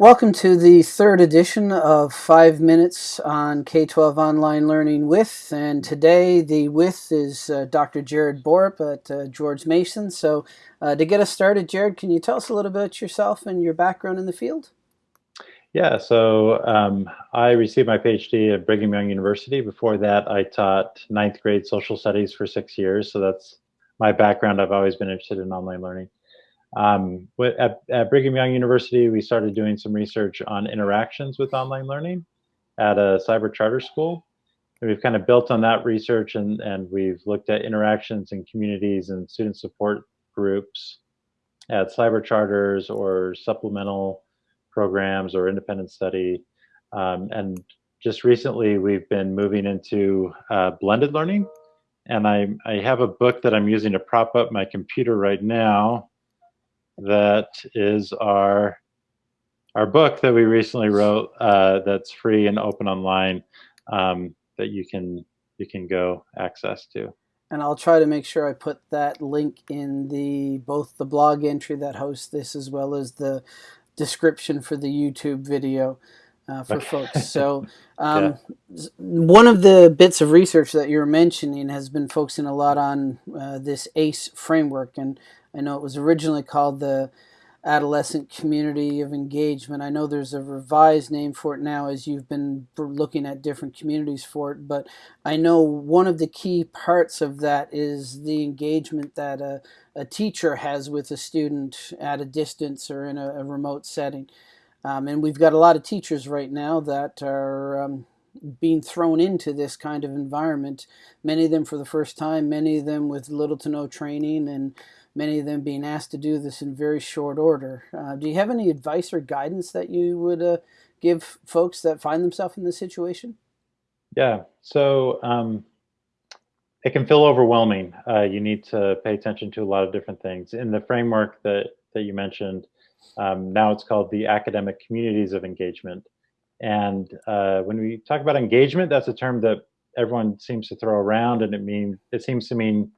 Welcome to the third edition of Five Minutes on K-12 Online Learning with, and today the with is uh, Dr. Jared Borup at uh, George Mason. So uh, to get us started, Jared, can you tell us a little bit about yourself and your background in the field? Yeah, so um, I received my PhD at Brigham Young University. Before that, I taught ninth grade social studies for six years. So that's my background. I've always been interested in online learning. Um, at, at, Brigham Young University, we started doing some research on interactions with online learning at a cyber charter school. And we've kind of built on that research and, and we've looked at interactions in communities and student support groups at cyber charters or supplemental programs or independent study. Um, and just recently, we've been moving into uh, blended learning. And I, I have a book that I'm using to prop up my computer right now that is our our book that we recently wrote uh, that's free and open online um, that you can you can go access to. And I'll try to make sure I put that link in the both the blog entry that hosts this as well as the description for the YouTube video uh, for folks. So um, yeah. one of the bits of research that you're mentioning has been focusing a lot on uh, this ACE framework and I know it was originally called the Adolescent Community of Engagement. I know there's a revised name for it now as you've been looking at different communities for it, but I know one of the key parts of that is the engagement that a, a teacher has with a student at a distance or in a, a remote setting. Um, and we've got a lot of teachers right now that are um, being thrown into this kind of environment, many of them for the first time, many of them with little to no training and many of them being asked to do this in very short order. Uh, do you have any advice or guidance that you would uh, give folks that find themselves in this situation? Yeah, so um, it can feel overwhelming. Uh, you need to pay attention to a lot of different things. In the framework that, that you mentioned, um, now it's called the Academic Communities of Engagement. And uh, when we talk about engagement, that's a term that everyone seems to throw around and it means it seems to mean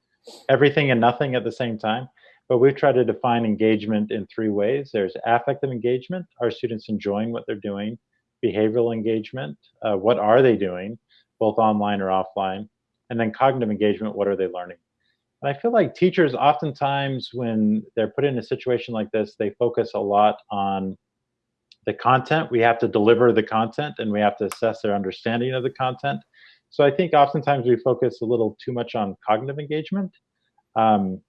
everything and nothing at the same time. But we've tried to define engagement in three ways. There's affective engagement, are students enjoying what they're doing? Behavioral engagement, uh, what are they doing, both online or offline? And then cognitive engagement, what are they learning? And I feel like teachers oftentimes, when they're put in a situation like this, they focus a lot on the content. We have to deliver the content and we have to assess their understanding of the content. So I think oftentimes we focus a little too much on cognitive engagement um,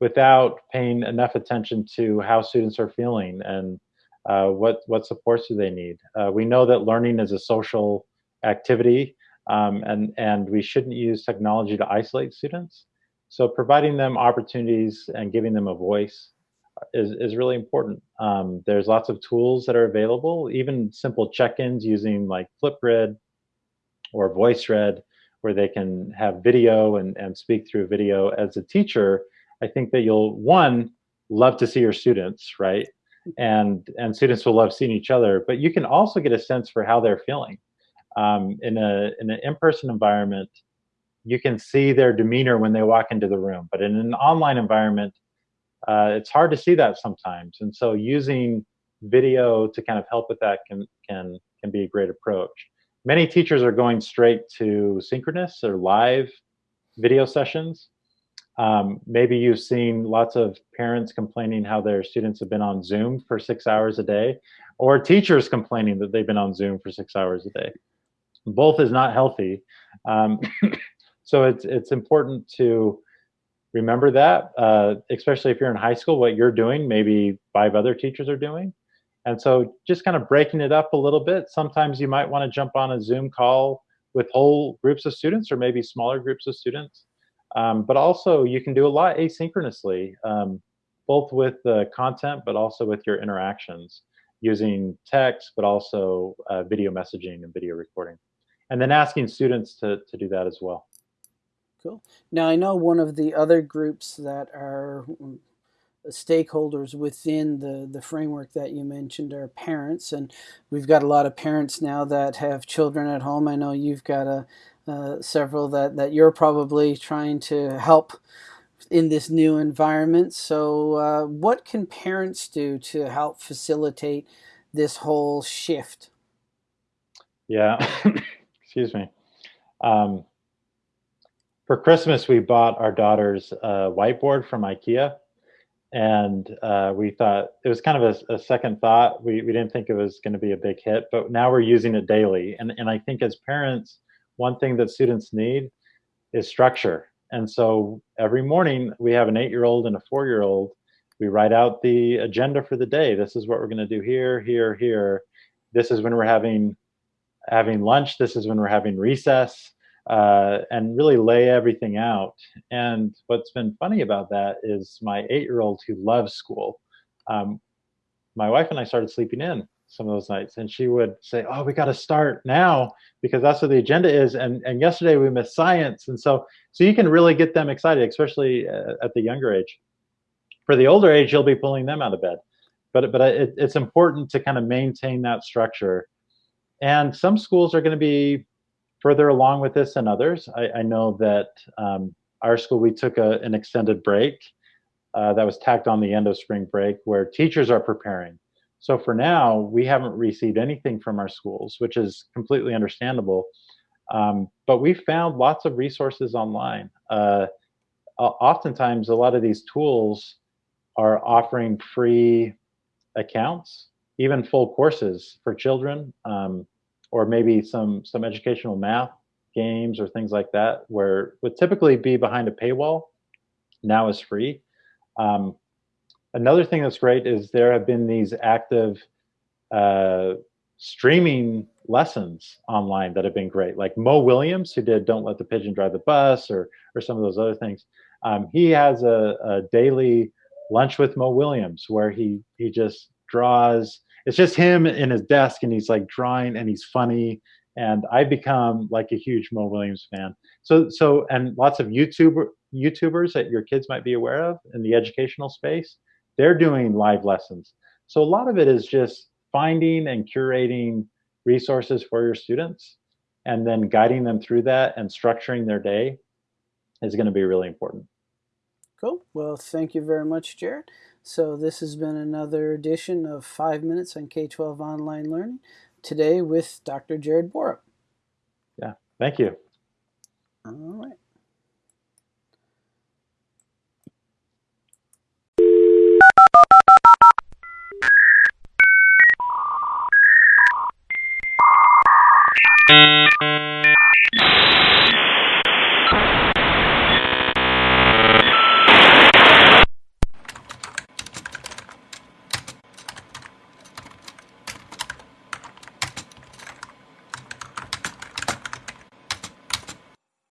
without paying enough attention to how students are feeling and uh, what, what supports do they need. Uh, we know that learning is a social activity um, and, and we shouldn't use technology to isolate students. So providing them opportunities and giving them a voice is, is really important. Um, there's lots of tools that are available, even simple check-ins using like Flipgrid or VoiceThread where they can have video and, and speak through video as a teacher, I think that you'll, one, love to see your students, right? And, and students will love seeing each other, but you can also get a sense for how they're feeling. Um, in, a, in an in-person environment, you can see their demeanor when they walk into the room, but in an online environment, uh, it's hard to see that sometimes. And so using video to kind of help with that can, can, can be a great approach many teachers are going straight to synchronous or live video sessions. Um, maybe you've seen lots of parents complaining how their students have been on Zoom for six hours a day, or teachers complaining that they've been on Zoom for six hours a day. Both is not healthy. Um, so it's, it's important to remember that, uh, especially if you're in high school, what you're doing, maybe five other teachers are doing. And so just kind of breaking it up a little bit, sometimes you might want to jump on a Zoom call with whole groups of students or maybe smaller groups of students. Um, but also you can do a lot asynchronously, um, both with the content, but also with your interactions using text, but also uh, video messaging and video recording. And then asking students to, to do that as well. Cool. Now I know one of the other groups that are stakeholders within the, the framework that you mentioned are parents, and we've got a lot of parents now that have children at home. I know you've got a, uh, several that, that you're probably trying to help in this new environment. So uh, what can parents do to help facilitate this whole shift? Yeah, excuse me. Um, for Christmas, we bought our daughter's uh, whiteboard from IKEA, and uh, we thought it was kind of a, a, second thought. We we didn't think it was going to be a big hit, but now we're using it daily. And and I think as parents, one thing that students need is structure. And so every morning we have an eight-year-old and a four-year-old. We write out the agenda for the day. This is what we're going to do here, here, here. This is when we're having having lunch. This is when we're having recess uh, and really lay everything out. And what's been funny about that is my eight-year-old who loves school. Um, my wife and I started sleeping in some of those nights, and she would say, "Oh, we got to start now because that's what the agenda is." And and yesterday we missed science, and so so you can really get them excited, especially uh, at the younger age. For the older age, you'll be pulling them out of bed, but but it, it's important to kind of maintain that structure. And some schools are going to be further along with this than others. I, I know that um, our school, we took a, an extended break uh, that was tacked on the end of spring break where teachers are preparing. So for now, we haven't received anything from our schools, which is completely understandable. Um, but we found lots of resources online. Uh, oftentimes, a lot of these tools are offering free accounts, even full courses for children. Um, or maybe some some educational math games or things like that, where would typically be behind a paywall, now is free. Um, another thing that's great is there have been these active uh, streaming lessons online that have been great. Like Mo Willems, who did "Don't Let the Pigeon Drive the Bus" or or some of those other things. Um, he has a, a daily lunch with Mo Willems where he he just draws it's just him in his desk and he's like drawing and he's funny and I become like a huge Mo Willems fan. So so and lots of YouTuber YouTubers that your kids might be aware of in the educational space, they're doing live lessons. So a lot of it is just finding and curating resources for your students and then guiding them through that and structuring their day is going to be really important. Cool. Well, thank you very much, Jared. So this has been another edition of 5 Minutes on K-12 Online Learning, today with Dr. Jared Borup. Yeah, thank you. All right.